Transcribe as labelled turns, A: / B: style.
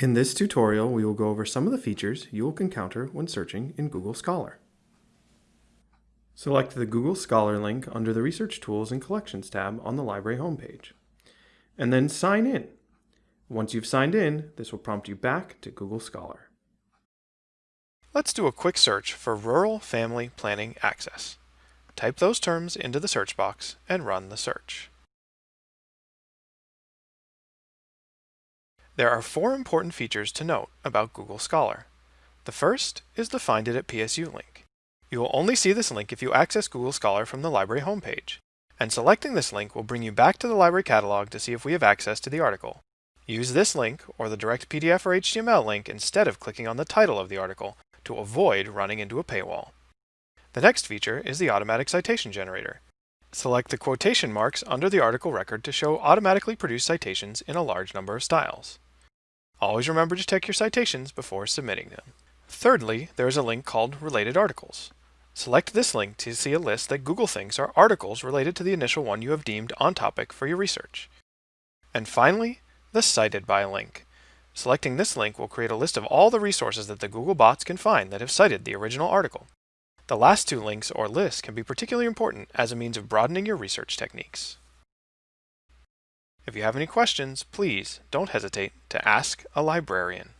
A: In this tutorial, we will go over some of the features you will encounter when searching in Google Scholar. Select the Google Scholar link under the Research Tools and Collections tab on the library homepage, and then sign in. Once you've signed in, this will prompt you back to Google Scholar.
B: Let's do a quick search for Rural Family Planning Access. Type those terms into the search box and run the search. There are four important features to note about Google Scholar. The first is the Find It at PSU link. You will only see this link if you access Google Scholar from the library homepage, and selecting this link will bring you back to the library catalog to see if we have access to the article. Use this link or the direct PDF or HTML link instead of clicking on the title of the article to avoid running into a paywall. The next feature is the automatic citation generator. Select the quotation marks under the article record to show automatically produced citations in a large number of styles. Always remember to check your citations before submitting them. Thirdly, there is a link called Related Articles. Select this link to see a list that Google thinks are articles related to the initial one you have deemed on topic for your research. And finally, the Cited By link. Selecting this link will create a list of all the resources that the Google bots can find that have cited the original article. The last two links or lists can be particularly important as a means of broadening your research techniques. If you have any questions, please don't hesitate to ask a librarian.